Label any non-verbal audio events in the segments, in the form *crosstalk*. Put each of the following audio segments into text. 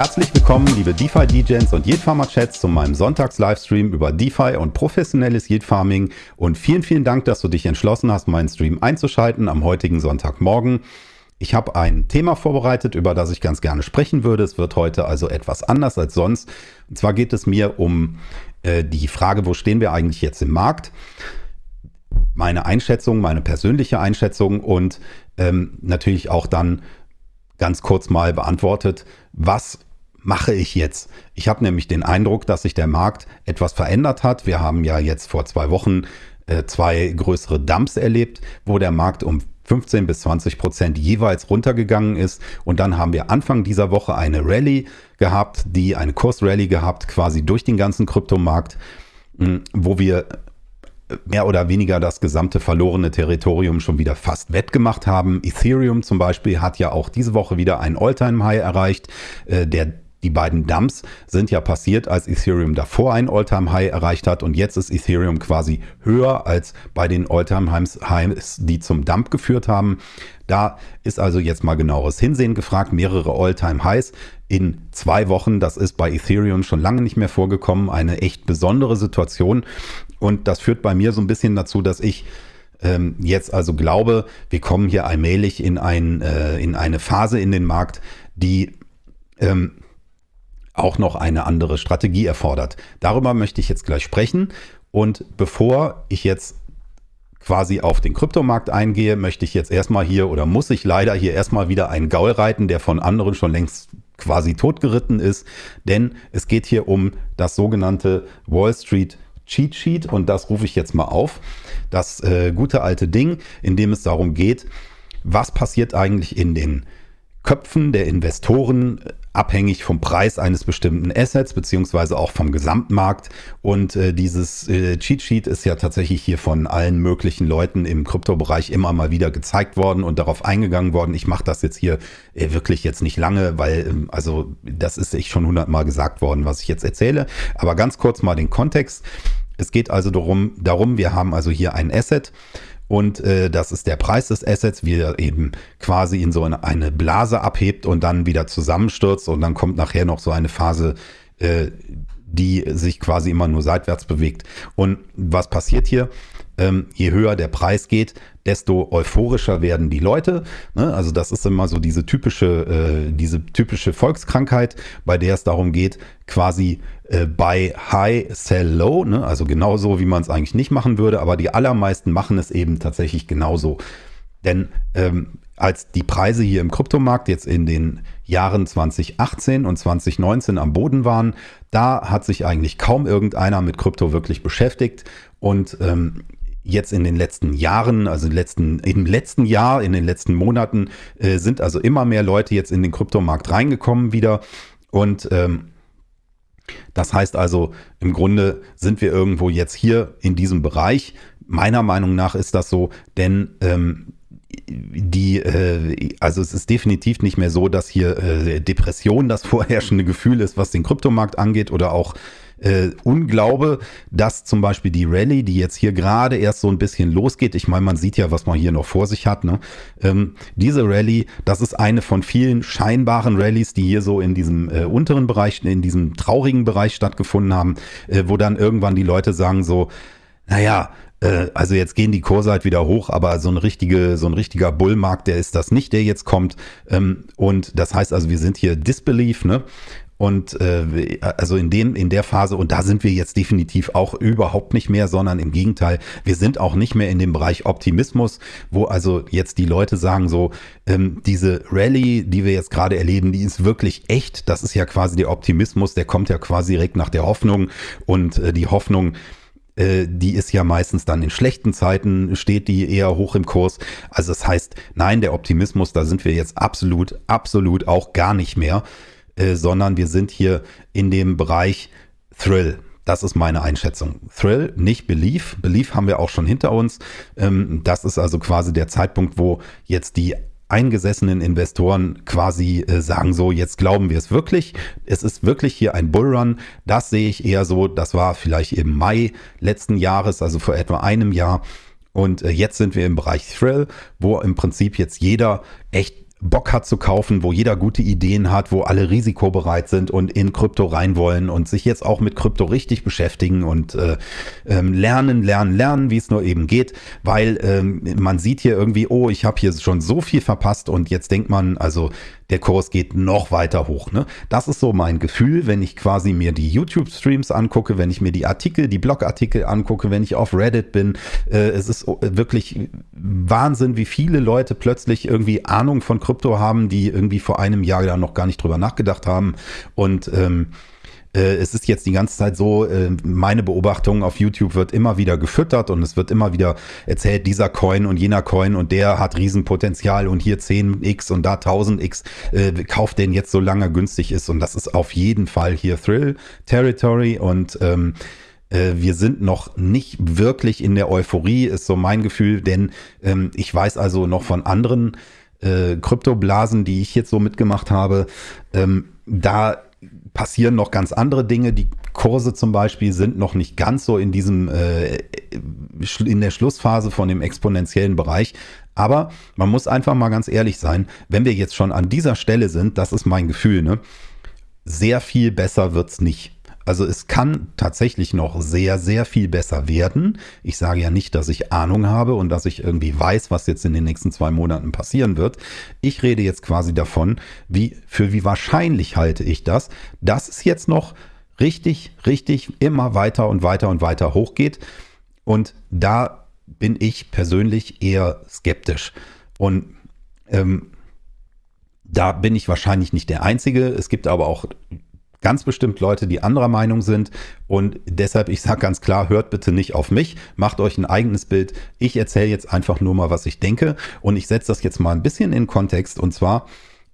Herzlich willkommen, liebe DeFi-DJs und Yield-Farmer-Chats zu meinem Sonntags-Livestream über DeFi und professionelles Yield-Farming. Und vielen, vielen Dank, dass du dich entschlossen hast, meinen Stream einzuschalten am heutigen Sonntagmorgen. Ich habe ein Thema vorbereitet, über das ich ganz gerne sprechen würde. Es wird heute also etwas anders als sonst. Und zwar geht es mir um äh, die Frage, wo stehen wir eigentlich jetzt im Markt? Meine Einschätzung, meine persönliche Einschätzung und ähm, natürlich auch dann ganz kurz mal beantwortet, was mache ich jetzt? Ich habe nämlich den Eindruck, dass sich der Markt etwas verändert hat. Wir haben ja jetzt vor zwei Wochen äh, zwei größere Dumps erlebt, wo der Markt um 15 bis 20 Prozent jeweils runtergegangen ist. Und dann haben wir Anfang dieser Woche eine Rallye gehabt, die eine Kursrallye gehabt, quasi durch den ganzen Kryptomarkt, hm, wo wir mehr oder weniger das gesamte verlorene Territorium schon wieder fast wettgemacht haben. Ethereum zum Beispiel hat ja auch diese Woche wieder ein All-Time-High erreicht. Äh, der die beiden Dumps sind ja passiert, als Ethereum davor ein All-Time-High erreicht hat und jetzt ist Ethereum quasi höher als bei den All-Time-Highs, die zum Dump geführt haben. Da ist also jetzt mal genaueres Hinsehen gefragt. Mehrere All-Time-Highs in zwei Wochen. Das ist bei Ethereum schon lange nicht mehr vorgekommen. Eine echt besondere Situation. Und das führt bei mir so ein bisschen dazu, dass ich ähm, jetzt also glaube, wir kommen hier allmählich in, ein, äh, in eine Phase in den Markt, die ähm, auch noch eine andere Strategie erfordert. Darüber möchte ich jetzt gleich sprechen. Und bevor ich jetzt quasi auf den Kryptomarkt eingehe, möchte ich jetzt erstmal hier oder muss ich leider hier erstmal wieder einen Gaul reiten, der von anderen schon längst quasi totgeritten ist. Denn es geht hier um das sogenannte Wall Street Cheat Sheet und das rufe ich jetzt mal auf. Das äh, gute alte Ding, in dem es darum geht, was passiert eigentlich in den Köpfen der Investoren abhängig vom Preis eines bestimmten Assets beziehungsweise auch vom Gesamtmarkt. Und äh, dieses äh, Cheat Sheet ist ja tatsächlich hier von allen möglichen Leuten im Kryptobereich immer mal wieder gezeigt worden und darauf eingegangen worden. Ich mache das jetzt hier äh, wirklich jetzt nicht lange, weil ähm, also das ist echt schon hundertmal gesagt worden, was ich jetzt erzähle. Aber ganz kurz mal den Kontext. Es geht also darum, darum, wir haben also hier ein Asset und äh, das ist der Preis des Assets, wie er eben quasi in so eine, eine, Blase abhebt und dann wieder zusammenstürzt und dann kommt nachher noch so eine Phase, äh, die sich quasi immer nur seitwärts bewegt. Und was passiert hier? Ähm, je höher der Preis geht, desto euphorischer werden die Leute. Ne? Also das ist immer so diese typische, äh, diese typische Volkskrankheit, bei der es darum geht, quasi äh, bei High Sell Low, ne? also genauso, wie man es eigentlich nicht machen würde, aber die allermeisten machen es eben tatsächlich genauso. Denn ähm, als die Preise hier im Kryptomarkt jetzt in den Jahren 2018 und 2019 am Boden waren, da hat sich eigentlich kaum irgendeiner mit Krypto wirklich beschäftigt. Und ähm, jetzt in den letzten Jahren, also im letzten, im letzten Jahr, in den letzten Monaten, äh, sind also immer mehr Leute jetzt in den Kryptomarkt reingekommen wieder. Und ähm, das heißt also, im Grunde sind wir irgendwo jetzt hier in diesem Bereich. Meiner Meinung nach ist das so, denn ähm, die, äh, also es ist definitiv nicht mehr so, dass hier äh, Depression das *laughs* vorherrschende Gefühl ist, was den Kryptomarkt angeht oder auch äh, Unglaube, dass zum Beispiel die Rallye, die jetzt hier gerade erst so ein bisschen losgeht, ich meine, man sieht ja, was man hier noch vor sich hat, ne? Ähm, diese Rallye, das ist eine von vielen scheinbaren Rallyes, die hier so in diesem äh, unteren Bereich, in diesem traurigen Bereich stattgefunden haben, äh, wo dann irgendwann die Leute sagen so, naja, äh, also jetzt gehen die Kurse halt wieder hoch, aber so ein richtige, so ein richtiger Bullmarkt, der ist das nicht, der jetzt kommt. Ähm, und das heißt also, wir sind hier Disbelief, ne? Und äh, also in dem, in der Phase, und da sind wir jetzt definitiv auch überhaupt nicht mehr, sondern im Gegenteil, wir sind auch nicht mehr in dem Bereich Optimismus, wo also jetzt die Leute sagen so, ähm, diese Rallye, die wir jetzt gerade erleben, die ist wirklich echt. Das ist ja quasi der Optimismus, der kommt ja quasi direkt nach der Hoffnung. Und äh, die Hoffnung, äh, die ist ja meistens dann in schlechten Zeiten, steht die eher hoch im Kurs. Also das heißt, nein, der Optimismus, da sind wir jetzt absolut, absolut auch gar nicht mehr. Äh, sondern wir sind hier in dem Bereich Thrill. Das ist meine Einschätzung. Thrill, nicht Belief. Belief haben wir auch schon hinter uns. Ähm, das ist also quasi der Zeitpunkt, wo jetzt die eingesessenen Investoren quasi äh, sagen so, jetzt glauben wir es wirklich. Es ist wirklich hier ein Bullrun. Das sehe ich eher so. Das war vielleicht im Mai letzten Jahres, also vor etwa einem Jahr. Und äh, jetzt sind wir im Bereich Thrill, wo im Prinzip jetzt jeder echt Bock hat zu kaufen, wo jeder gute Ideen hat, wo alle risikobereit sind und in Krypto rein wollen und sich jetzt auch mit Krypto richtig beschäftigen und äh, ähm, lernen, lernen, lernen, wie es nur eben geht, weil ähm, man sieht hier irgendwie, oh, ich habe hier schon so viel verpasst und jetzt denkt man, also der Kurs geht noch weiter hoch. Ne? Das ist so mein Gefühl, wenn ich quasi mir die YouTube-Streams angucke, wenn ich mir die Artikel, die Blogartikel angucke, wenn ich auf Reddit bin. Äh, es ist wirklich Wahnsinn, wie viele Leute plötzlich irgendwie Ahnung von Krypto haben, die irgendwie vor einem Jahr da noch gar nicht drüber nachgedacht haben. Und ähm, äh, es ist jetzt die ganze Zeit so, äh, meine Beobachtung auf YouTube wird immer wieder gefüttert und es wird immer wieder erzählt, dieser Coin und jener Coin und der hat Riesenpotenzial und hier 10x und da 1000x, äh, kauft den jetzt so lange günstig ist und das ist auf jeden Fall hier Thrill Territory und ähm, äh, wir sind noch nicht wirklich in der Euphorie, ist so mein Gefühl, denn ähm, ich weiß also noch von anderen äh, Kryptoblasen, die ich jetzt so mitgemacht habe, ähm, da passieren noch ganz andere Dinge. Die Kurse zum Beispiel sind noch nicht ganz so in diesem, äh, in der Schlussphase von dem exponentiellen Bereich. Aber man muss einfach mal ganz ehrlich sein, wenn wir jetzt schon an dieser Stelle sind, das ist mein Gefühl, ne? Sehr viel besser wird's nicht. Also es kann tatsächlich noch sehr, sehr viel besser werden. Ich sage ja nicht, dass ich Ahnung habe und dass ich irgendwie weiß, was jetzt in den nächsten zwei Monaten passieren wird. Ich rede jetzt quasi davon, wie, für wie wahrscheinlich halte ich das, dass es jetzt noch richtig, richtig immer weiter und weiter und weiter hochgeht. Und da bin ich persönlich eher skeptisch. Und ähm, da bin ich wahrscheinlich nicht der Einzige. Es gibt aber auch ganz bestimmt Leute, die anderer Meinung sind. Und deshalb, ich sage ganz klar, hört bitte nicht auf mich, macht euch ein eigenes Bild. Ich erzähle jetzt einfach nur mal, was ich denke. Und ich setze das jetzt mal ein bisschen in Kontext. Und zwar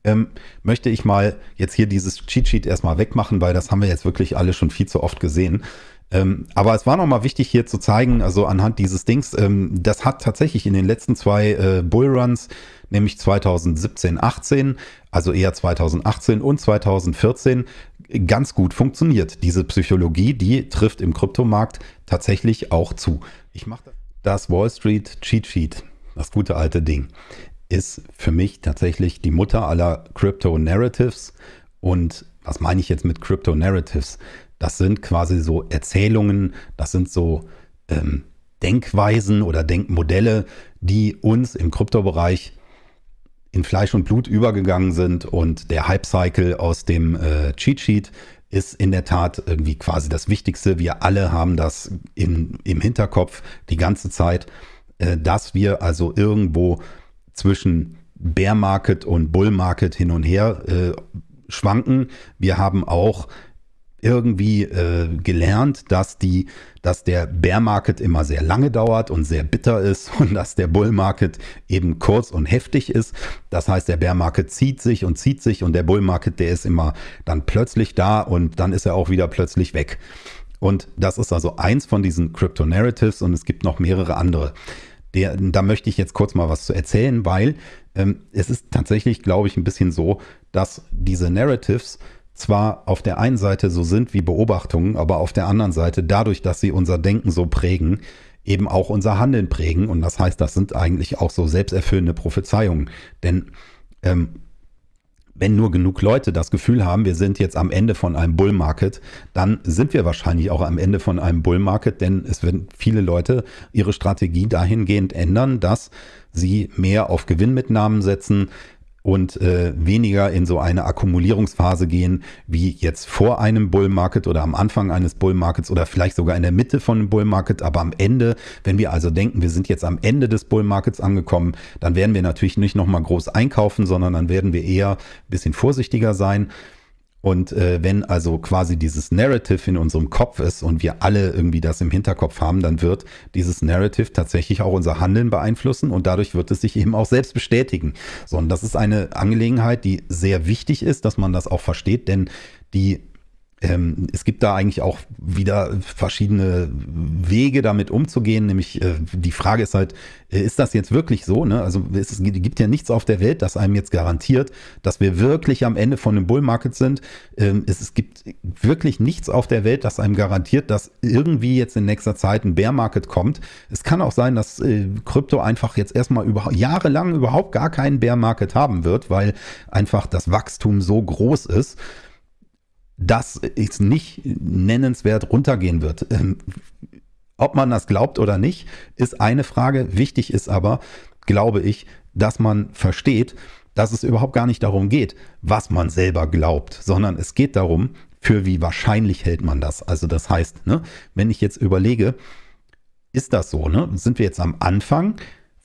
ähm, möchte ich mal jetzt hier dieses Cheat Sheet erstmal wegmachen, weil das haben wir jetzt wirklich alle schon viel zu oft gesehen. Ähm, aber es war nochmal wichtig hier zu zeigen, also anhand dieses Dings, ähm, das hat tatsächlich in den letzten zwei äh, Bullruns, nämlich 2017, 18, also eher 2018 und 2014, ganz gut funktioniert. Diese Psychologie, die trifft im Kryptomarkt tatsächlich auch zu. Ich mache das Wall Street Cheat Sheet, das gute alte Ding, ist für mich tatsächlich die Mutter aller Crypto Narratives. Und was meine ich jetzt mit Crypto Narratives? Das sind quasi so Erzählungen, das sind so ähm, Denkweisen oder Denkmodelle, die uns im Kryptobereich in Fleisch und Blut übergegangen sind und der Hype-Cycle aus dem äh, Cheat Sheet ist in der Tat irgendwie quasi das Wichtigste. Wir alle haben das in, im Hinterkopf die ganze Zeit, äh, dass wir also irgendwo zwischen Bear Market und Bull Market hin und her äh, schwanken. Wir haben auch irgendwie äh, gelernt, dass die, dass der Bear Market immer sehr lange dauert und sehr bitter ist *laughs* und dass der Bull Market eben kurz und heftig ist. Das heißt, der Bear Market zieht sich und zieht sich und der Bull Market, der ist immer dann plötzlich da und dann ist er auch wieder plötzlich weg. Und das ist also eins von diesen Crypto Narratives und es gibt noch mehrere andere. Der, da möchte ich jetzt kurz mal was zu erzählen, weil ähm, es ist tatsächlich, glaube ich, ein bisschen so, dass diese Narratives zwar auf der einen Seite so sind wie Beobachtungen, aber auf der anderen Seite dadurch, dass sie unser Denken so prägen, eben auch unser Handeln prägen. Und das heißt, das sind eigentlich auch so selbsterfüllende Prophezeiungen. Denn ähm, wenn nur genug Leute das Gefühl haben, wir sind jetzt am Ende von einem Bull Market, dann sind wir wahrscheinlich auch am Ende von einem Bull Market, denn es werden viele Leute ihre Strategie dahingehend ändern, dass sie mehr auf Gewinnmitnahmen setzen, und äh, weniger in so eine Akkumulierungsphase gehen, wie jetzt vor einem Bull Market oder am Anfang eines Bull Markets oder vielleicht sogar in der Mitte von einem Bull Market, aber am Ende, wenn wir also denken, wir sind jetzt am Ende des Bull Markets angekommen, dann werden wir natürlich nicht nochmal groß einkaufen, sondern dann werden wir eher ein bisschen vorsichtiger sein und äh, wenn also quasi dieses Narrative in unserem Kopf ist und wir alle irgendwie das im Hinterkopf haben, dann wird dieses Narrative tatsächlich auch unser Handeln beeinflussen und dadurch wird es sich eben auch selbst bestätigen. So, und das ist eine Angelegenheit, die sehr wichtig ist, dass man das auch versteht, denn die ähm, es gibt da eigentlich auch wieder verschiedene Wege damit umzugehen, nämlich äh, die Frage ist halt, äh, ist das jetzt wirklich so? Ne? Also es gibt ja nichts auf der Welt, das einem jetzt garantiert, dass wir wirklich am Ende von einem Bullmarket sind. Ähm, es, es, gibt wirklich nichts auf der Welt, das einem garantiert, dass irgendwie jetzt in nächster Zeit ein Bear Market kommt. Es kann auch sein, dass äh, Krypto einfach jetzt erstmal über, jahrelang überhaupt gar keinen Bear Market haben wird, weil einfach das Wachstum so groß ist dass es nicht nennenswert runtergehen wird. Ähm, ob man das glaubt oder nicht, ist eine Frage. Wichtig ist aber, glaube ich, dass man versteht, dass es überhaupt gar nicht darum geht, was man selber glaubt, sondern es geht darum, für wie wahrscheinlich hält man das. Also das heißt, ne, wenn ich jetzt überlege, ist das so, ne? Sind wir jetzt am Anfang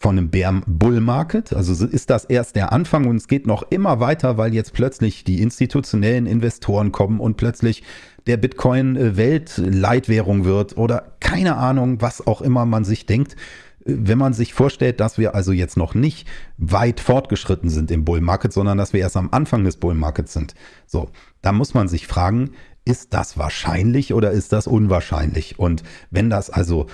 von einem Bear Bull Market. Also ist das erst der Anfang und es geht noch immer weiter, weil jetzt plötzlich die institutionellen Investoren kommen und plötzlich der Bitcoin äh, Weltleitwährung wird oder keine Ahnung, was auch immer man sich denkt. Äh, wenn man sich vorstellt, dass wir also jetzt noch nicht weit fortgeschritten sind im Bull Market, sondern dass wir erst am Anfang des Bull Markets sind. So, da muss man sich fragen, ist das wahrscheinlich oder ist das unwahrscheinlich? Und wenn das also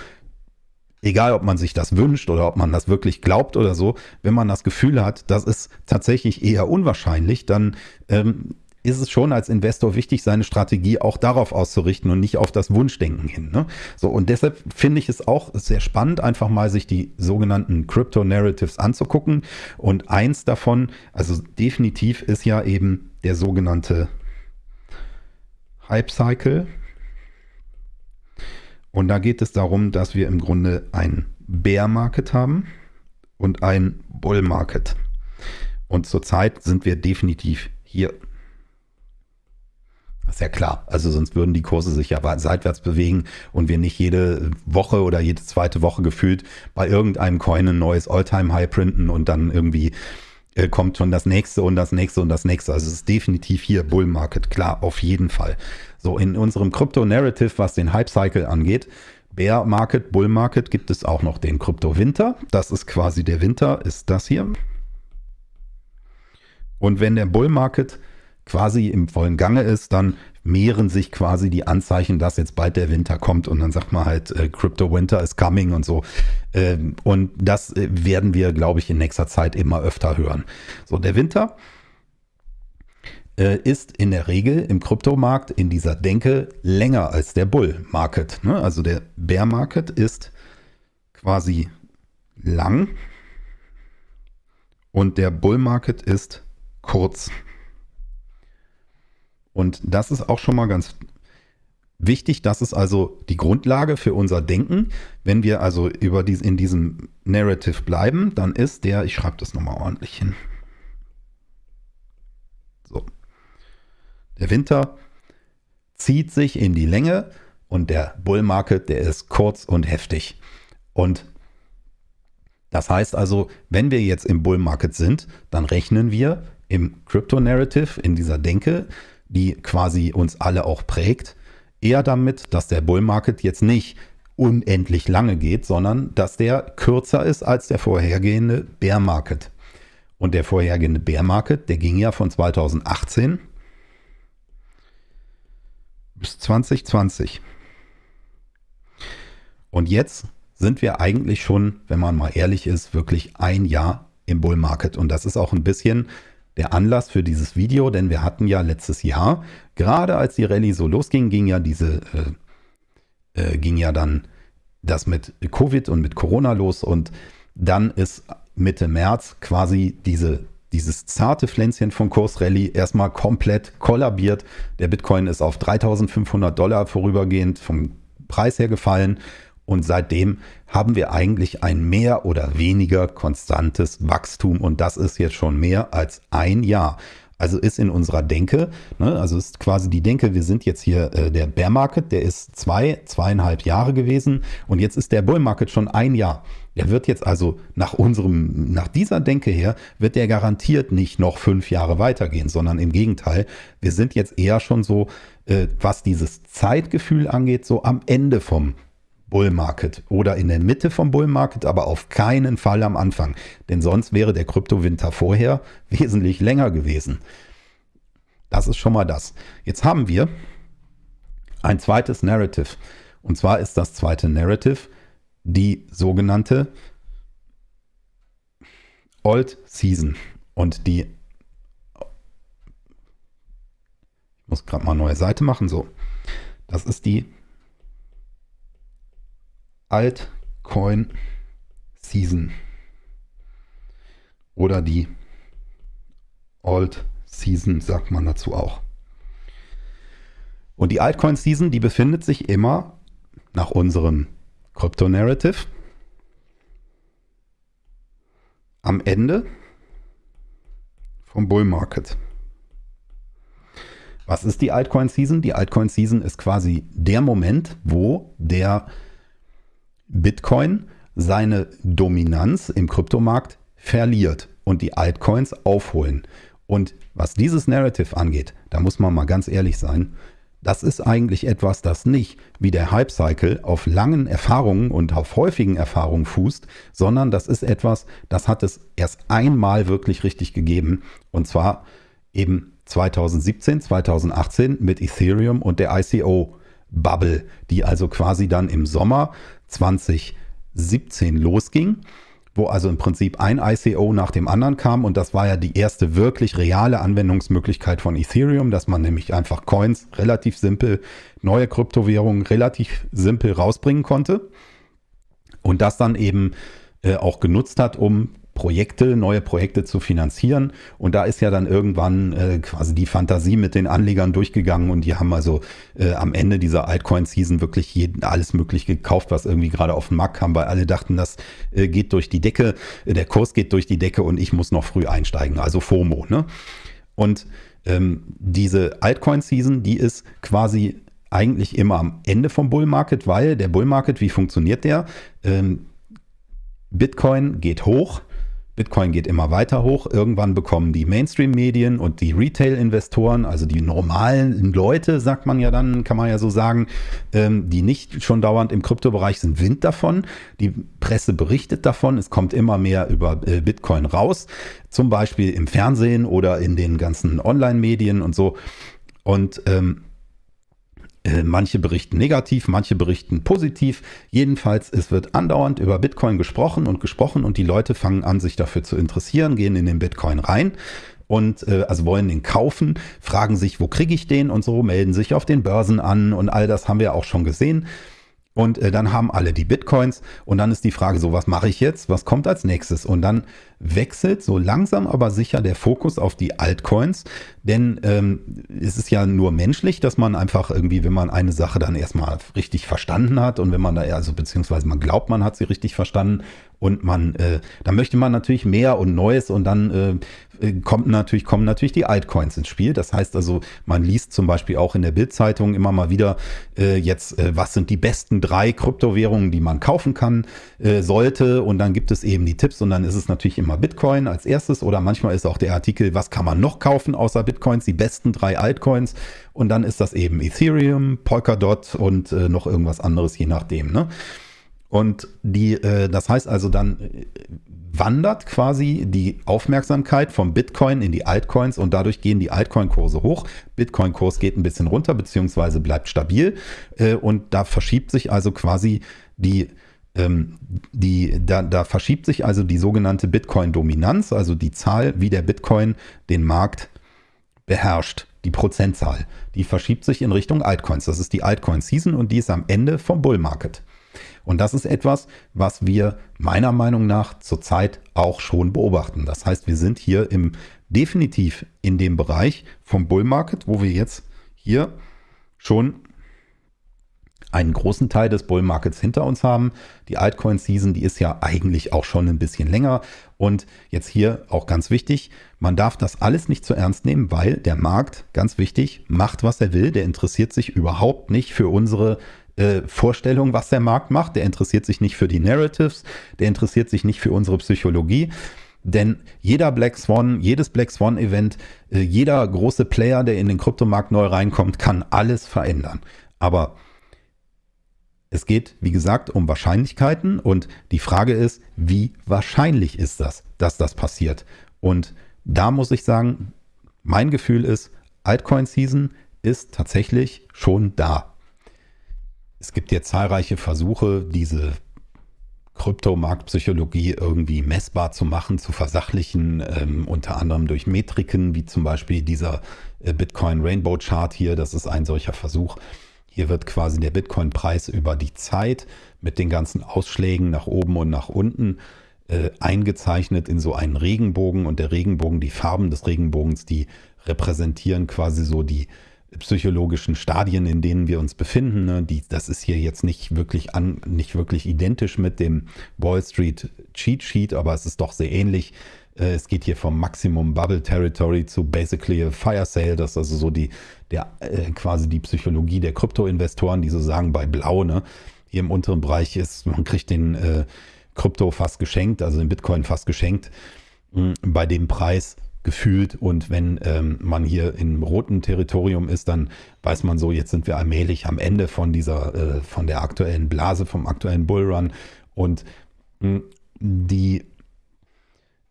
egal ob man sich das wünscht oder ob man das wirklich glaubt oder so, wenn man das Gefühl hat, das ist tatsächlich eher unwahrscheinlich, dann ähm, ist es schon als Investor wichtig, seine Strategie auch darauf auszurichten und nicht auf das Wunschdenken hin. Ne? So, und deshalb finde ich es auch sehr spannend, einfach mal sich die sogenannten Crypto Narratives anzugucken. Und eins davon, also definitiv ist ja eben der sogenannte Hype Cycle. Und da geht es darum, dass wir im Grunde ein Bear Market haben und ein Bull Market. Und zurzeit sind wir definitiv hier. Das ist ja klar. Also sonst würden die Kurse sich ja seitwärts bewegen und wir nicht jede Woche oder jede zweite Woche gefühlt bei irgendeinem Coin ein neues All-Time-High printen und dann irgendwie äh, kommt schon das nächste und das nächste und das nächste. Also es ist definitiv hier Bull Market, klar, auf jeden Fall. So, in unserem Krypto-Narrative, was den Hype-Cycle angeht, Bear Market, Bull Market, gibt es auch noch den Krypto-Winter. Das ist quasi der Winter, ist das hier. Und wenn der Bull Market quasi im vollen Gange ist, dann mehren sich quasi die Anzeichen, dass jetzt bald der Winter kommt und dann sagt man halt, äh, Crypto Winter is coming und so. Ähm, und das äh, werden wir, glaube ich, in nächster Zeit immer öfter hören. So, der Winter ist in der Regel im Kryptomarkt in dieser Denke länger als der Bull Market. Ne? Also der Bear Market ist quasi lang und der Bull Market ist kurz. Und das ist auch schon mal ganz wichtig. Das ist also die Grundlage für unser Denken. Wenn wir also über dies, in diesem Narrative bleiben, dann ist der, ich schreibe das nochmal ordentlich hin. So. Der Winter zieht sich in die Länge und der Bull Market, der ist kurz und heftig. Und das heißt also, wenn wir jetzt im Bull Market sind, dann rechnen wir im Crypto Narrative, in dieser Denke, die quasi uns alle auch prägt, eher damit, dass der Bull Market jetzt nicht unendlich lange geht, sondern dass der kürzer ist als der vorhergehende Bear Market. Und der vorhergehende Bear Market, der ging ja von 2018 bis 2020. Und jetzt sind wir eigentlich schon, wenn man mal ehrlich ist, wirklich ein Jahr im Bull Market. Und das ist auch ein bisschen der Anlass für dieses Video, denn wir hatten ja letztes Jahr, gerade als die Rallye so losging, ging ja diese, äh, äh, ging ja dann das mit Covid und mit Corona los und dann ist Mitte März quasi diese dieses zarte Pflänzchen von Kursrallye erstmal komplett kollabiert. Der Bitcoin ist auf 3500 Dollar vorübergehend vom Preis her gefallen. Und seitdem haben wir eigentlich ein mehr oder weniger konstantes Wachstum. Und das ist jetzt schon mehr als ein Jahr. Also ist in unserer Denke, ne, also ist quasi die Denke, wir sind jetzt hier äh, der Bear Market, der ist zwei, zweieinhalb Jahre gewesen und jetzt ist der Bull Market schon ein Jahr. Der wird jetzt also nach unserem, nach dieser Denke her, wird der garantiert nicht noch fünf Jahre weitergehen, sondern im Gegenteil, wir sind jetzt eher schon so, äh, was dieses Zeitgefühl angeht, so am Ende vom Bull Market oder in der Mitte vom Bull Market, aber auf keinen Fall am Anfang. Denn sonst wäre der Kryptowinter vorher *laughs* wesentlich länger gewesen. Das ist schon mal das. Jetzt haben wir ein zweites Narrative. Und zwar ist das zweite Narrative die sogenannte Old Season. Und die, ich muss gerade mal eine neue Seite machen, so. Das ist die Altcoin Season. Oder die Old Season, sagt man dazu auch. Und die Altcoin Season, die befindet sich immer nach unserem Krypto-Narrative am Ende vom Bull Market. Was ist die Altcoin Season? Die Altcoin Season ist quasi der Moment, wo der Bitcoin seine Dominanz im Kryptomarkt verliert und die Altcoins aufholen. Und was dieses Narrative angeht, da muss man mal ganz ehrlich sein, das ist eigentlich etwas, das nicht wie der Hype-Cycle auf langen Erfahrungen und auf häufigen Erfahrungen fußt, sondern das ist etwas, das hat es erst einmal wirklich richtig gegeben. Und zwar eben 2017, 2018 mit Ethereum und der ICO-Bubble, die also quasi dann im Sommer 2017 losging wo also im Prinzip ein ICO nach dem anderen kam. Und das war ja die erste wirklich reale Anwendungsmöglichkeit von Ethereum, dass man nämlich einfach Coins relativ simpel, neue Kryptowährungen relativ simpel rausbringen konnte. Und das dann eben äh, auch genutzt hat, um Projekte, neue Projekte zu finanzieren. Und da ist ja dann irgendwann äh, quasi die Fantasie mit den Anlegern durchgegangen und die haben also äh, am Ende dieser Altcoin-Season wirklich jeden, alles möglich gekauft, was irgendwie gerade auf den Markt kam, weil alle dachten, das äh, geht durch die Decke, äh, der Kurs geht durch die Decke und ich muss noch früh einsteigen, also FOMO. Ne? Und ähm, diese Altcoin-Season, die ist quasi eigentlich immer am Ende vom Bull Market, weil der Bull Market, wie funktioniert der? Ähm, Bitcoin geht hoch, Bitcoin geht immer weiter hoch. Irgendwann bekommen die Mainstream-Medien und die Retail-Investoren, also die normalen Leute, sagt man ja dann, kann man ja so sagen, ähm, die nicht schon dauernd im Kryptobereich sind, Wind davon. Die Presse berichtet davon. Es kommt immer mehr über äh, Bitcoin raus, zum Beispiel im Fernsehen oder in den ganzen Online-Medien und so. Und ähm, äh, manche berichten negativ, manche berichten positiv. Jedenfalls, es wird andauernd über Bitcoin gesprochen und gesprochen und die Leute fangen an, sich dafür zu interessieren, gehen in den Bitcoin rein und äh, also wollen den kaufen, fragen sich, wo kriege ich den und so, melden sich auf den Börsen an und all das haben wir auch schon gesehen. Und äh, dann haben alle die Bitcoins und dann ist die Frage so, was mache ich jetzt? Was kommt als nächstes? Und dann wechselt so langsam aber sicher der Fokus auf die Altcoins, denn ähm, es ist ja nur menschlich, dass man einfach irgendwie, wenn man eine Sache dann erstmal richtig verstanden hat und wenn man da, also beziehungsweise man glaubt, man hat sie richtig verstanden und man, äh, dann möchte man natürlich mehr und Neues und dann äh, äh, kommt natürlich, kommen natürlich die Altcoins ins Spiel. Das heißt also, man liest zum Beispiel auch in der Bildzeitung immer mal wieder äh, jetzt, äh, was sind die besten drei Kryptowährungen, die man kaufen kann, äh, sollte. Und dann gibt es eben die Tipps und dann ist es natürlich immer Bitcoin als erstes oder manchmal ist auch der Artikel, was kann man noch kaufen außer Bitcoins, die besten drei Altcoins. Und dann ist das eben Ethereum, Polkadot und äh, noch irgendwas anderes, je nachdem. Ne? Und die, äh, das heißt also dann äh, wandert quasi die Aufmerksamkeit vom Bitcoin in die Altcoins und dadurch gehen die Altcoin-Kurse hoch. Bitcoin-Kurs geht ein bisschen runter, beziehungsweise bleibt stabil. Äh, und da verschiebt sich also quasi die ähm, die, da, da verschiebt sich also die sogenannte Bitcoin-Dominanz, also die Zahl, wie der Bitcoin den Markt beherrscht, die Prozentzahl. Die verschiebt sich in Richtung Altcoins. Das ist die Altcoin-Season und die ist am Ende vom Bull Market. Und das ist etwas, was wir meiner Meinung nach zurzeit auch schon beobachten. Das heißt, wir sind hier im definitiv in dem Bereich vom Bull Market, wo wir jetzt hier schon einen großen Teil des Bull Markets hinter uns haben. Die Altcoin Season, die ist ja eigentlich auch schon ein bisschen länger. Und jetzt hier auch ganz wichtig, man darf das alles nicht zu ernst nehmen, weil der Markt, ganz wichtig, macht, was er will. Der interessiert sich überhaupt nicht für unsere äh, Vorstellung, was der Markt macht. Der interessiert sich nicht für die Narratives, der interessiert sich nicht für unsere Psychologie. Denn jeder Black Swan, jedes Black Swan Event, äh, jeder große Player, der in den Kryptomarkt neu reinkommt, kann alles verändern. Aber es geht, wie gesagt, um Wahrscheinlichkeiten und die Frage ist, wie wahrscheinlich ist das, dass das passiert? Und da muss ich sagen, mein Gefühl ist, Altcoin Season ist tatsächlich schon da. Es gibt jetzt zahlreiche Versuche, diese Kryptomarktpsychologie irgendwie messbar zu machen, zu versachlichen, ähm, unter anderem durch Metriken, wie zum Beispiel dieser äh, Bitcoin Rainbow Chart hier. Das ist ein solcher Versuch. Hier wird quasi der Bitcoin-Preis über die Zeit mit den ganzen Ausschlägen nach oben und nach unten äh, eingezeichnet in so einen Regenbogen. Und der Regenbogen, die Farben des Regenbogens, die repräsentieren quasi so die psychologischen Stadien, in denen wir uns befinden. Ne? Die, das ist hier jetzt nicht wirklich, an, nicht wirklich identisch mit dem Wall Street Cheat Sheet, aber es ist doch sehr ähnlich. Äh, es geht hier vom Maximum Bubble Territory zu basically a Fire Sale. Das ist also so die, der, äh, quasi die Psychologie der Krypto-Investoren, die so sagen bei Blau, ne? Hier im unteren Bereich ist, man kriegt den äh, Krypto fast geschenkt, also den Bitcoin fast geschenkt. Mh, bei dem Preis gefühlt. Und wenn ähm, man hier im roten Territorium ist, dann weiß man so, jetzt sind wir allmählich am Ende von dieser, äh, von der aktuellen Blase, vom aktuellen Bullrun. Und mh, hm, die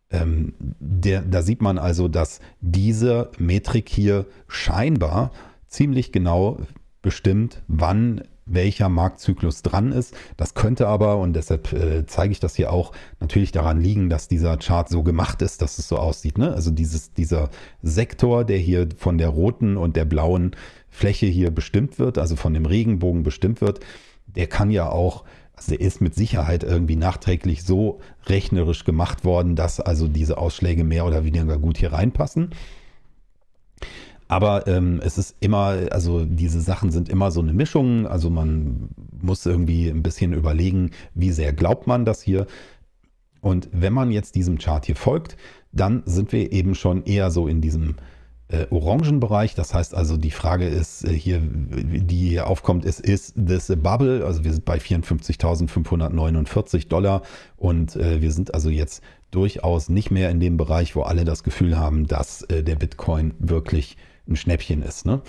ähm, der, da sieht man also, dass diese Metrik hier scheinbar ziemlich genau bestimmt, wann welcher Marktzyklus dran ist. Das könnte aber, und deshalb äh, zeige ich das hier auch, natürlich daran liegen, dass dieser Chart so gemacht ist, dass es so aussieht. Ne? Also dieses, dieser Sektor, der hier von der roten und der blauen Fläche hier bestimmt wird, also von dem Regenbogen bestimmt wird, der kann ja auch, also der ist mit Sicherheit irgendwie nachträglich so rechnerisch gemacht worden, dass also diese Ausschläge mehr oder weniger gut hier reinpassen. Aber ähm, es ist immer, also diese Sachen sind immer so eine Mischung. Also man muss irgendwie ein bisschen überlegen, wie sehr glaubt man das hier. Und wenn man jetzt diesem Chart hier folgt, dann sind wir eben schon eher so in diesem äh, orangen Bereich. Das heißt also, die Frage ist äh, hier, die hier aufkommt, ist, ist this a bubble? Also wir sind bei 54.549 Dollar und äh, wir sind also jetzt durchaus nicht mehr in dem Bereich, wo alle das Gefühl haben, dass äh, der Bitcoin wirklich ein Schnäppchen ist. Ne?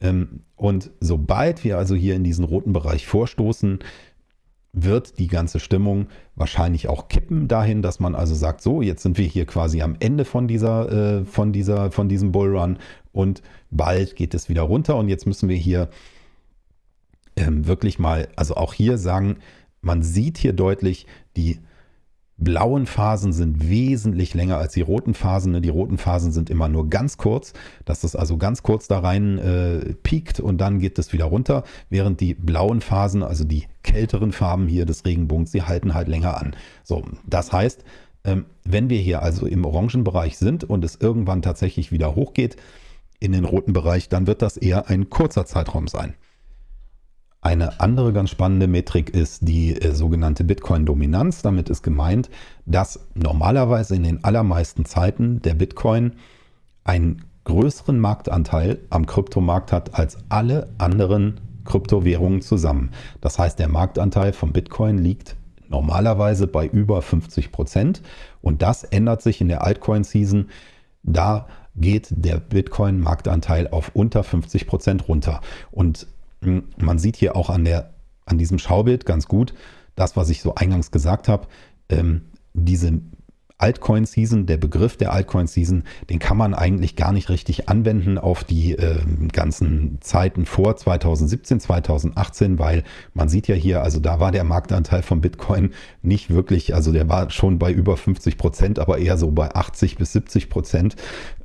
Ähm, und sobald wir also hier in diesen roten Bereich vorstoßen, wird die ganze Stimmung wahrscheinlich auch kippen dahin, dass man also sagt, so, jetzt sind wir hier quasi am Ende von dieser, äh, von dieser, von diesem Bullrun und bald geht es wieder runter und jetzt müssen wir hier ähm, wirklich mal, also auch hier sagen, man sieht hier deutlich die blauen Phasen sind wesentlich länger als die roten Phasen. Ne? Die roten Phasen sind immer nur ganz kurz, dass es also ganz kurz da rein äh, piekt und dann geht es wieder runter, während die blauen Phasen, also die kälteren Farben hier des Regenbogens, die halten halt länger an. So, das heißt, ähm, wenn wir hier also im orangen Bereich sind und es irgendwann tatsächlich wieder hochgeht in den roten Bereich, dann wird das eher ein kurzer Zeitraum sein. Eine andere ganz spannende Metrik ist die äh, sogenannte Bitcoin-Dominanz. Damit ist gemeint, dass normalerweise in den allermeisten Zeiten der Bitcoin einen größeren Marktanteil am Kryptomarkt hat als alle anderen Kryptowährungen zusammen. Das heißt, der Marktanteil von Bitcoin liegt normalerweise bei über 50 Prozent und das ändert sich in der Altcoin-Season. Da geht der Bitcoin-Marktanteil auf unter 50 Prozent runter. Und man sieht hier auch an, der, an diesem Schaubild ganz gut, das, was ich so eingangs gesagt habe, ähm, diese Altcoin-Season, der Begriff der Altcoin-Season, den kann man eigentlich gar nicht richtig anwenden auf die äh, ganzen Zeiten vor 2017, 2018, weil man sieht ja hier, also da war der Marktanteil von Bitcoin nicht wirklich, also der war schon bei über 50 Prozent, aber eher so bei 80 bis 70 Prozent.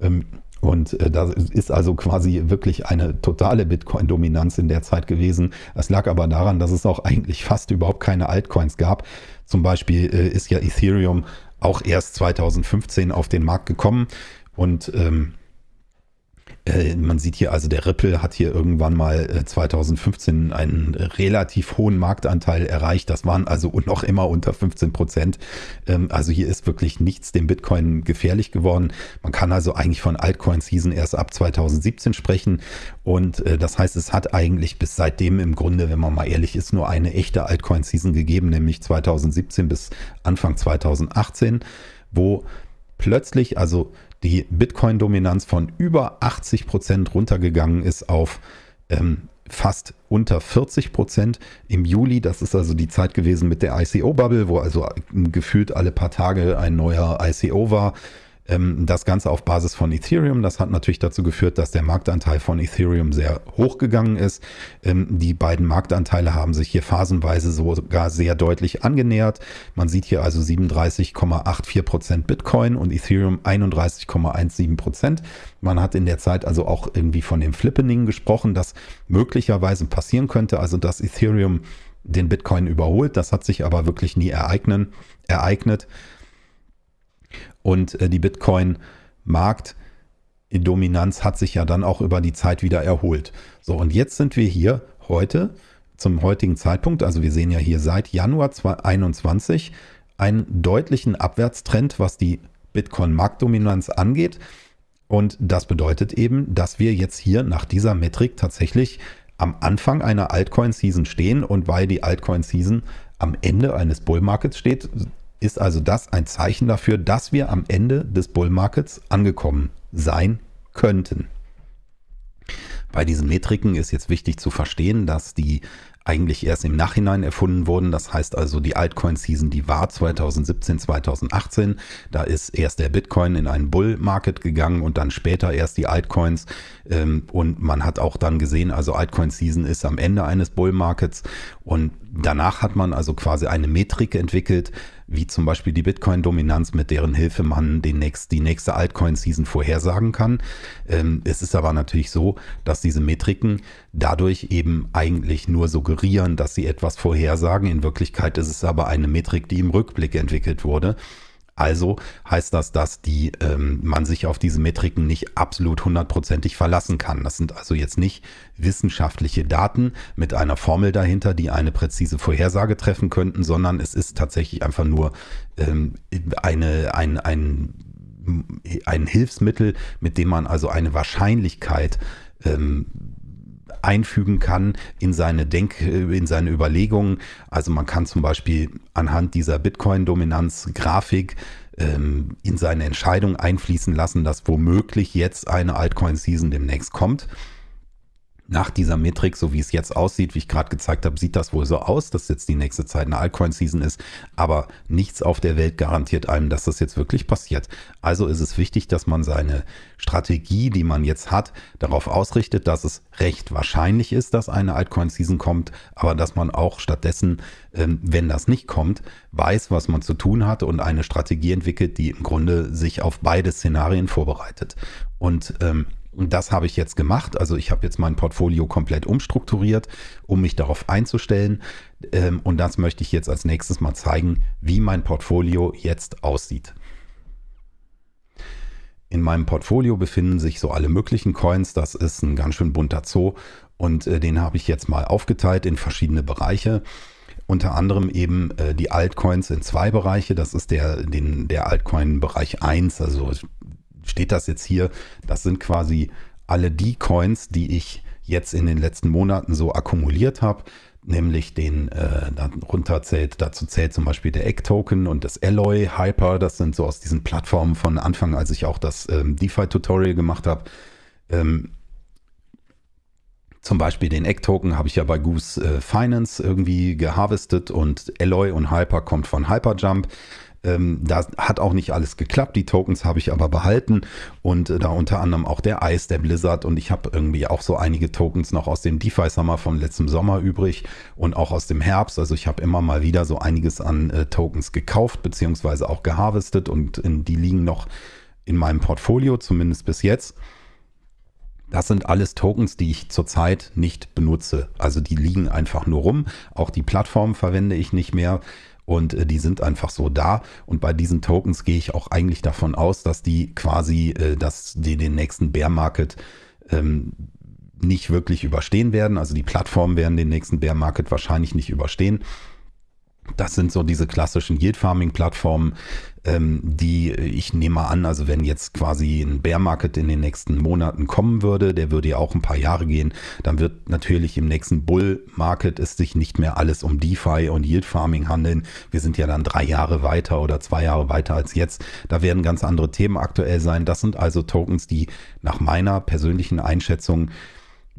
Ähm, und äh, da ist also quasi wirklich eine totale Bitcoin-Dominanz in der Zeit gewesen. Es lag aber daran, dass es auch eigentlich fast überhaupt keine Altcoins gab. Zum Beispiel äh, ist ja Ethereum auch erst 2015 auf den Markt gekommen und ähm, äh, man sieht hier also, der Ripple hat hier irgendwann mal 2015 äh, einen relativ hohen Marktanteil erreicht. Das waren also *laughs* noch immer unter 15 Prozent. Ähm, also hier ist wirklich nichts dem Bitcoin gefährlich geworden. Man kann also eigentlich von Altcoin-Season erst ab 2017 sprechen. Und äh, das heißt, es hat eigentlich bis seitdem im Grunde, wenn man mal ehrlich ist, nur eine echte Altcoin-Season gegeben, nämlich 2017 bis Anfang 2018, wo plötzlich, also die Bitcoin-Dominanz von über 80 Prozent runtergegangen ist auf ähm, fast unter 40 Prozent im Juli. Das ist also die Zeit gewesen mit der ICO-Bubble, wo also gefühlt alle paar Tage ein neuer ICO war. Ähm, das Ganze auf Basis von Ethereum. Das hat natürlich dazu geführt, dass der Marktanteil von Ethereum sehr hoch gegangen ist. Ähm, die beiden Marktanteile haben sich hier phasenweise sogar sehr deutlich angenähert. Man sieht hier also 37,84 Prozent Bitcoin und Ethereum 31,17 Prozent. Man hat in der Zeit also auch irgendwie von dem Flippening gesprochen, das möglicherweise passieren könnte, also dass Ethereum den Bitcoin überholt. Das hat sich aber wirklich nie ereignen, ereignet. Und äh, die Bitcoin-Markt-Dominanz hat sich ja dann auch über die Zeit wieder erholt. So, und jetzt sind wir hier heute zum heutigen Zeitpunkt, also wir sehen ja hier seit Januar 2021 einen deutlichen Abwärtstrend, was die Bitcoin-Marktdominanz angeht. Und das bedeutet eben, dass wir jetzt hier nach dieser Metrik tatsächlich am Anfang einer Altcoin-Season stehen und weil die Altcoin-Season am Ende eines Bullmarkets steht, ist also das ein Zeichen dafür, dass wir am Ende des Bullmarkets angekommen sein könnten. Bei diesen Metriken ist jetzt wichtig zu verstehen, dass die eigentlich erst im Nachhinein erfunden wurden. Das heißt also, die Altcoin-Season, die war 2017, 2018. Da ist erst der Bitcoin in einen Bull-Market gegangen und dann später erst die Altcoins. Ähm, und man hat auch dann gesehen, also Altcoin-Season ist am Ende eines Bull-Markets. Und danach hat man also quasi eine Metrik entwickelt, wie zum Beispiel die Bitcoin-Dominanz, mit deren Hilfe man den nächst, die nächste Altcoin-Season vorhersagen kann. Ähm, es ist aber natürlich so, dass diese Metriken dadurch eben eigentlich nur suggerieren, dass sie etwas vorhersagen. In Wirklichkeit ist es aber eine Metrik, die im Rückblick entwickelt wurde. Also heißt das, dass die, ähm, man sich auf diese Metriken nicht absolut hundertprozentig verlassen kann. Das sind also jetzt nicht wissenschaftliche Daten mit einer Formel dahinter, die eine präzise Vorhersage treffen könnten, sondern es ist tatsächlich einfach nur ähm, eine, ein, ein, ein Hilfsmittel, mit dem man also eine Wahrscheinlichkeit ähm, einfügen kann in seine Denk, in seine Überlegungen. Also man kann zum Beispiel anhand dieser Bitcoin-Dominanz-Grafik ähm, in seine Entscheidung einfließen lassen, dass womöglich jetzt eine Altcoin-Season demnächst kommt nach dieser Metrik, so wie es jetzt aussieht, wie ich gerade gezeigt habe, sieht das wohl so aus, dass jetzt die nächste Zeit eine Altcoin-Season ist. Aber nichts auf der Welt garantiert einem, dass das jetzt wirklich passiert. Also ist es wichtig, dass man seine Strategie, die man jetzt hat, darauf ausrichtet, dass es recht wahrscheinlich ist, dass eine Altcoin-Season kommt, aber dass man auch stattdessen, ähm, wenn das nicht kommt, weiß, was man zu tun hat und eine Strategie entwickelt, die im Grunde sich auf beide Szenarien vorbereitet. Und ähm, und das habe ich jetzt gemacht. Also ich habe jetzt mein Portfolio komplett umstrukturiert, um mich darauf einzustellen. Ähm, und das möchte ich jetzt als nächstes mal zeigen, wie mein Portfolio jetzt aussieht. In meinem Portfolio befinden sich so alle möglichen Coins. Das ist ein ganz schön bunter Zoo und äh, den habe ich jetzt mal aufgeteilt in verschiedene Bereiche. Unter anderem eben äh, die Altcoins in zwei Bereiche. Das ist der, der Altcoin-Bereich 1, also steht das jetzt hier. Das sind quasi alle die Coins, die ich jetzt in den letzten Monaten so akkumuliert habe nämlich den äh, darunter zählt, dazu zählt zum Beispiel der Egg-Token und das Alloy Hyper, das sind so aus diesen Plattformen von Anfang, als ich auch das ähm, DeFi-Tutorial gemacht habe. Ähm, zum Beispiel den Egg-Token habe ich ja bei Goose äh, Finance irgendwie geharvestet und Alloy und Hyper kommt von Hyperjump. Ähm, da hat auch nicht alles geklappt. Die Tokens habe ich aber behalten und äh, da unter anderem auch der Ice, der Blizzard und ich habe irgendwie auch so einige Tokens noch aus dem DeFi Summer von letztem Sommer übrig und auch aus dem Herbst. Also ich habe immer mal wieder so einiges an äh, Tokens gekauft beziehungsweise auch geharvestet und in, die liegen noch in meinem Portfolio, zumindest bis jetzt. Das sind alles Tokens, die ich zurzeit nicht benutze. Also die liegen einfach nur rum. Auch die Plattform verwende ich nicht mehr und äh, die sind einfach so da. Und bei diesen Tokens gehe ich auch eigentlich davon aus, dass die quasi, äh, dass die den nächsten Bear Market ähm, nicht wirklich überstehen werden. Also die Plattformen werden den nächsten Bear Market wahrscheinlich nicht überstehen. Das sind so diese klassischen Yield Farming Plattformen, ähm, die ich nehme an, also wenn jetzt quasi ein Bear Market in den nächsten Monaten kommen würde, der würde ja auch ein paar Jahre gehen, dann wird natürlich im nächsten Bull Market es sich nicht mehr alles um DeFi und Yield Farming handeln. Wir sind ja dann drei Jahre weiter oder zwei Jahre weiter als jetzt. Da werden ganz andere Themen aktuell sein. Das sind also Tokens, die nach meiner persönlichen Einschätzung